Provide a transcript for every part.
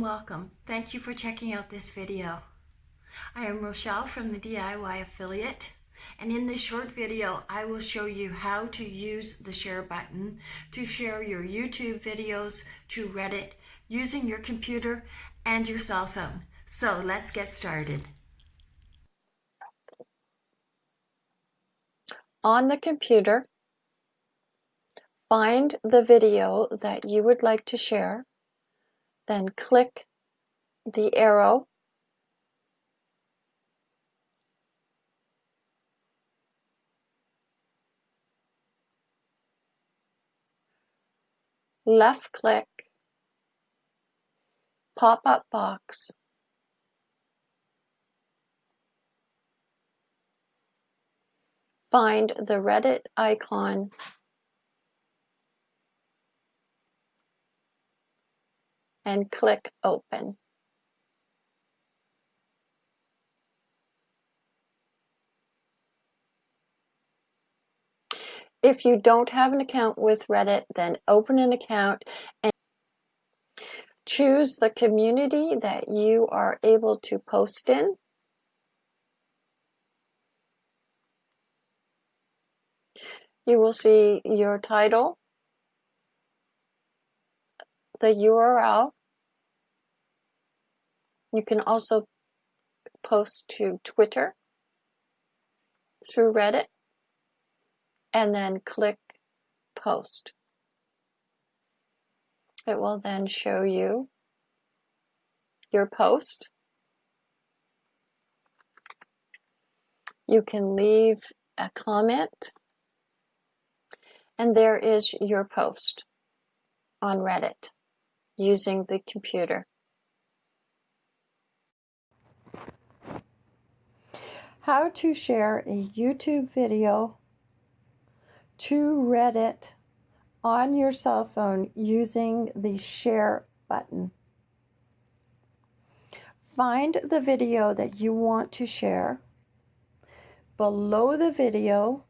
welcome. Thank you for checking out this video. I am Rochelle from the DIY Affiliate and in this short video I will show you how to use the share button to share your YouTube videos to Reddit using your computer and your cell phone. So let's get started. On the computer, find the video that you would like to share then click the arrow. Left click. Pop-up box. Find the Reddit icon and click Open. If you don't have an account with Reddit, then open an account and choose the community that you are able to post in. You will see your title, the URL. You can also post to Twitter through Reddit and then click post. It will then show you your post. You can leave a comment and there is your post on Reddit using the computer. How to share a YouTube video to Reddit on your cell phone using the share button. Find the video that you want to share. Below the video,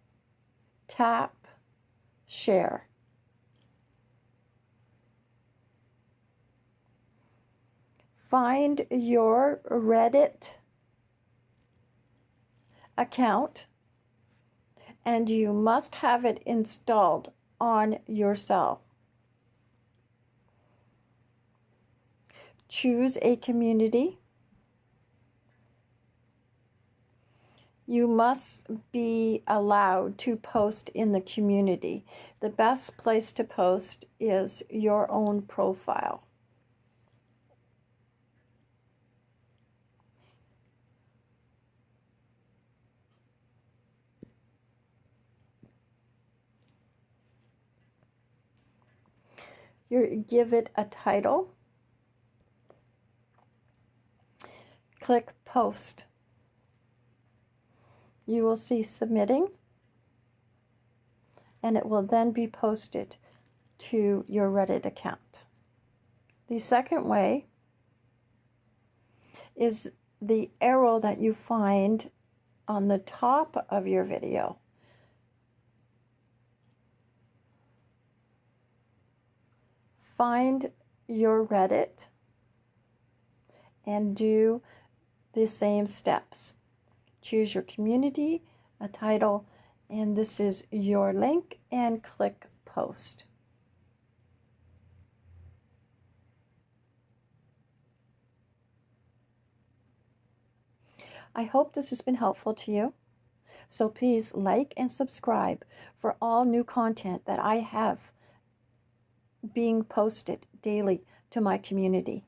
tap share. Find your Reddit account and you must have it installed on yourself. Choose a community. You must be allowed to post in the community. The best place to post is your own profile. Give it a title. Click post. You will see submitting and it will then be posted to your Reddit account. The second way is the arrow that you find on the top of your video. Find your Reddit and do the same steps. Choose your community, a title, and this is your link and click post. I hope this has been helpful to you. So please like and subscribe for all new content that I have being posted daily to my community.